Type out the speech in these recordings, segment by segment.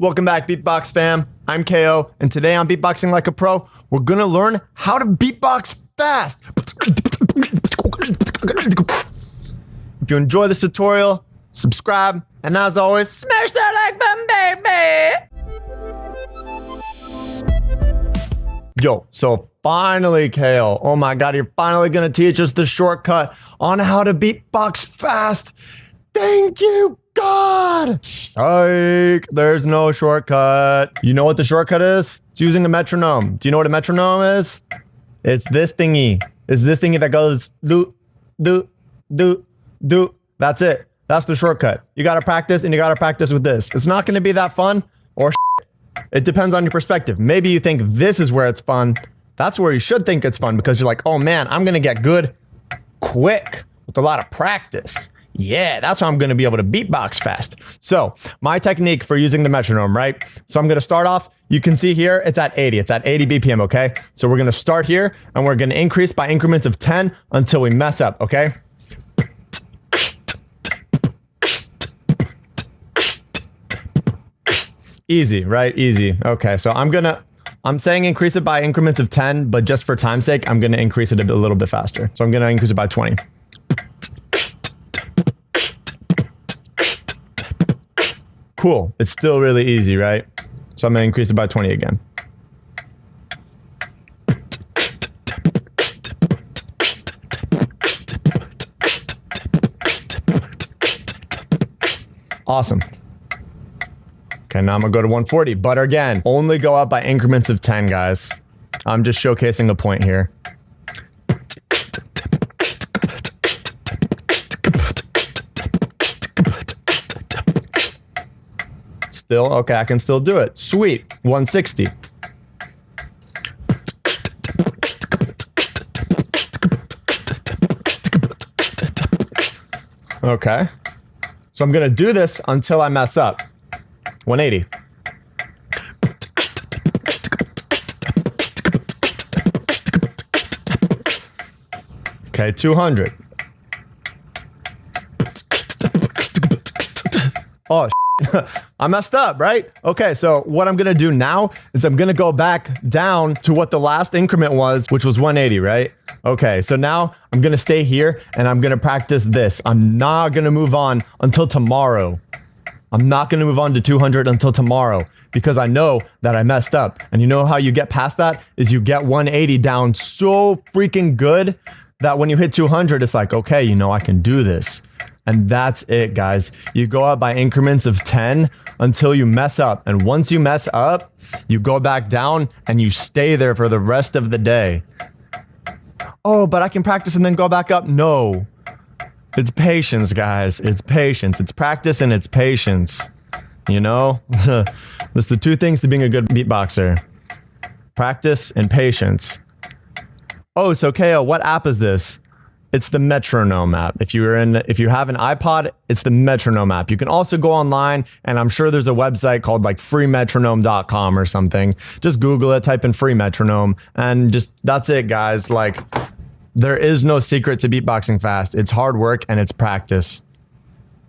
Welcome back, Beatbox fam. I'm KO, and today on Beatboxing Like a Pro, we're gonna learn how to beatbox fast. If you enjoy this tutorial, subscribe, and as always, smash that like button, baby! Yo, so finally, KO. Oh my god, you're finally gonna teach us the shortcut on how to beatbox fast. Thank you, God! Psych! There's no shortcut. You know what the shortcut is? It's using a metronome. Do you know what a metronome is? It's this thingy. It's this thingy that goes do, do, do, do. That's it. That's the shortcut. You gotta practice and you gotta practice with this. It's not gonna be that fun or It depends on your perspective. Maybe you think this is where it's fun. That's where you should think it's fun because you're like, oh man, I'm gonna get good quick with a lot of practice. Yeah, that's how I'm going to be able to beatbox fast. So my technique for using the metronome, right? So I'm going to start off, you can see here, it's at 80. It's at 80 BPM, okay? So we're going to start here and we're going to increase by increments of 10 until we mess up, okay? Easy, right? Easy. Okay, so I'm going to, I'm saying increase it by increments of 10, but just for time's sake, I'm going to increase it a, little bit faster. So I'm going to increase it by 20. Cool. It's still really easy, right? So I'm going to increase it by 20 again. Awesome. Okay, now I'm gonna go to 140, but again, only go up by increments of 10, guys. I'm just showcasing a point here. Still, okay, I can still do it. Sweet, 160. Okay. So I'm gonna do this until I mess up. 180. Okay, 200. Oh, I messed up, right? Okay, so what I'm gonna do now is I'm gonna go back down to what the last increment was, which was 180, right? Okay, so now I'm gonna stay here and I'm gonna practice this. I'm not gonna move on until tomorrow. I'm not gonna move on to 200 until tomorrow because I know that I messed up. And you know how you get past that is you get 180 down so freaking good that when you hit 200, it's like, okay, you know, I can do this. And that's it, guys. You go up by increments of 10 until you mess up. And once you mess up, you go back down and you stay there for the rest of the day. Oh, but I can practice and then go back up. No. It's patience, guys. It's patience. It's practice and it's patience. You know? That's the two things to being a good beatboxer. Practice and patience. Oh, so KO, what app is this? It's the Metronome app. If you're in, if you have an iPod, it's the Metronome app. You can also go online, and I'm sure there's a website called like freemetronome.com or something. Just Google it, type in free metronome, and just that's it, guys. Like, there is no secret to beatboxing fast. It's hard work and it's practice.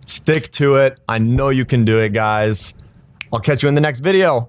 Stick to it. I know you can do it, guys. I'll catch you in the next video.